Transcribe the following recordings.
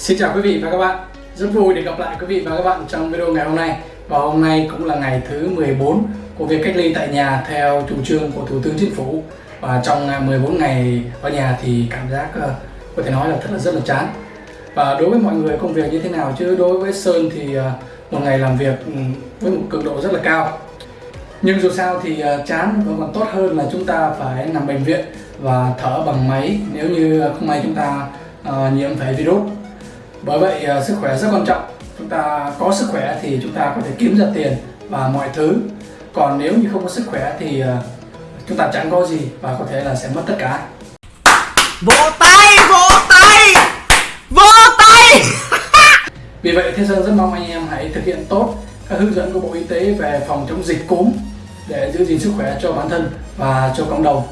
Xin chào quý vị và các bạn. Rất vui được gặp lại quý vị và các bạn trong video ngày hôm nay. Và hôm nay cũng là ngày thứ 14 của việc cách ly tại nhà theo chủ trương của Thủ tướng Chính phủ. Và trong à, 14 ngày ở nhà thì cảm giác ờ, có thể nói là thật là rất là chán. Và đối với mọi người công việc như thế nào chứ? Đối với Sơn thì ờ, một ngày làm việc ừ, với một cường độ rất là cao. Nhưng dù sao thì ờ, chán vẫn còn tốt hơn là chúng ta phải nằm bệnh viện và thở bằng máy. Nếu như không may chúng ta uh, nhiễm phải virus bởi vậy uh, sức khỏe rất quan trọng. Chúng ta có sức khỏe thì chúng ta có thể kiếm ra tiền và mọi thứ. Còn nếu như không có sức khỏe thì uh, chúng ta chẳng có gì và có thể là sẽ mất tất cả. Vỗ tay, vỗ tay! Vỗ tay! Vì vậy Thế Sơn rất mong anh em hãy thực hiện tốt các hướng dẫn của Bộ Y tế về phòng chống dịch cúm để giữ gìn sức khỏe cho bản thân và cho cộng đồng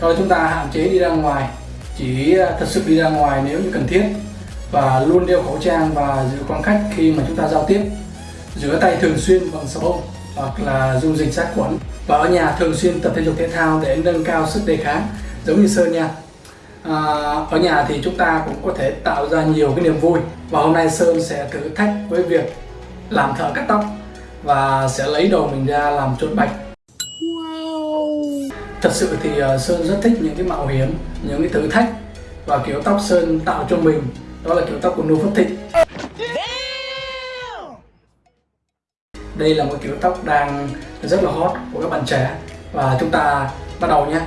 rồi chúng ta hạn chế đi ra ngoài chỉ ờ, thật sự đi ra ngoài nếu như cần thiết. Và luôn đeo khẩu trang và giữ khoảng cách khi mà chúng ta giao tiếp. Rửa tay thường xuyên bằng xà bông hoặc là dung dịch sát khuẩn. Và ở nhà thường xuyên tập thể dục thể thao để nâng cao sức đề kháng giống như Sơn nha. À, ở nhà thì chúng ta cũng có thể tạo ra nhiều cái niềm vui. Và hôm nay Sơn sẽ thử thách với việc làm thợ cắt tóc và sẽ lấy đầu mình ra làm chốt bạch thật sự thì ờ, Sơn rất thích những cái mạo hiểm những cái thử thách và kiểu tóc Sơn tạo cho mình. Đó là kiểu tóc của nô phất Thịnh. Đây là một kiểu tóc đang rất là hot của các bạn trẻ. Và chúng ta bắt đầu nhé.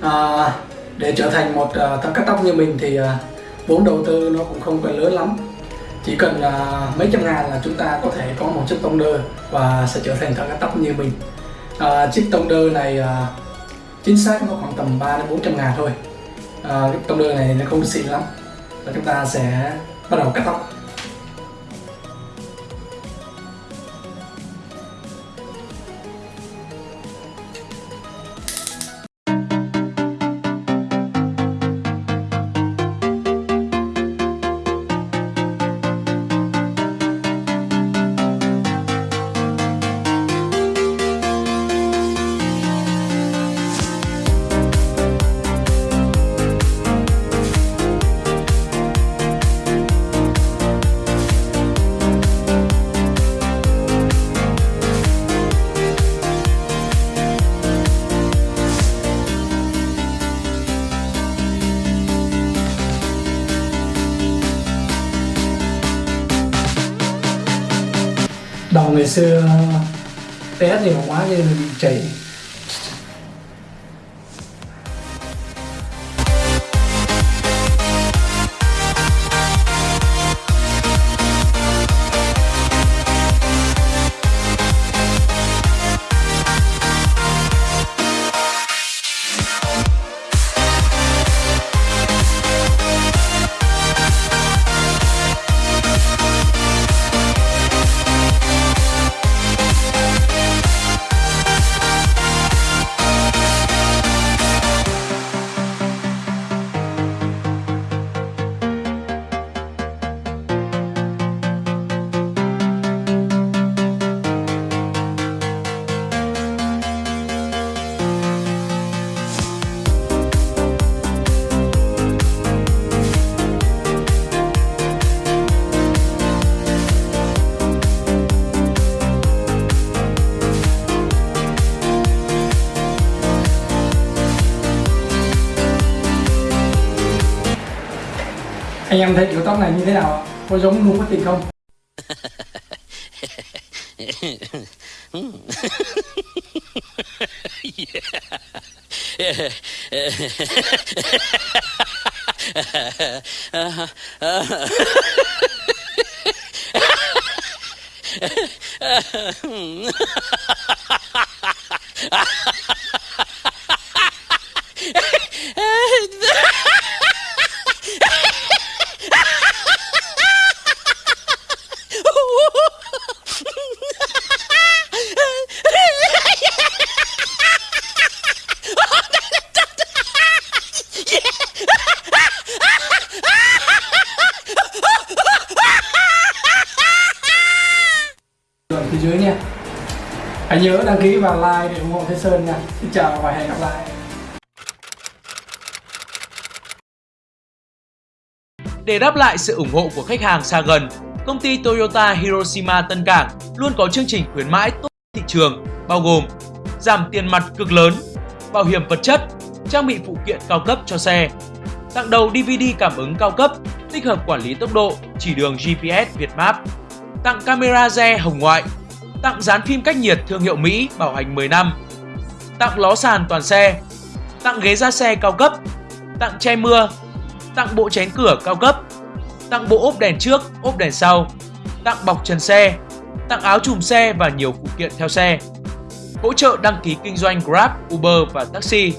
À, để trở thành một uh, thợ cắt tóc như mình thì uh, vốn đầu tư nó cũng không cần lớn lắm chỉ cần uh, mấy trăm ngàn là chúng ta có thể có một chiếc tông đơ và sẽ trở thành thợ cắt tóc như mình. Uh, chiếc tông đơ này uh, chính xác nó khoảng tầm 3 đến 400 ngàn thôi. Uh, cái tông đơ này nó không xịn lắm và chúng ta sẽ bắt đầu cắt tóc. Đầu ngày xưa té nhiều quá nên bị chảy. Anh em thấy kiểu tóc này như thế nào có giống nu có tình không? Phía hãy nhớ đăng ký và like để ủng hộ Thế Sơn nha. Xin chào và hẹn gặp lại. Để đáp lại sự ủng hộ của khách hàng xa gần, công ty Toyota Hiroshima Tân Cảng luôn có chương trình khuyến mãi tốt thị trường, bao gồm giảm tiền mặt cực lớn, bảo hiểm vật chất, trang bị phụ kiện cao cấp cho xe, tặng đầu DVD cảm ứng cao cấp, tích hợp quản lý tốc độ, chỉ đường GPS Việt Map, tặng camera re hồng ngoại, tặng dán phim cách nhiệt thương hiệu Mỹ bảo hành 10 năm, tặng ló sàn toàn xe, tặng ghế da xe cao cấp, tặng che mưa, tặng bộ chén cửa cao cấp, tặng bộ ốp đèn trước, ốp đèn sau, tặng bọc trần xe, tặng áo chùm xe và nhiều phụ kiện theo xe. Hỗ trợ đăng ký kinh doanh Grab, Uber và taxi.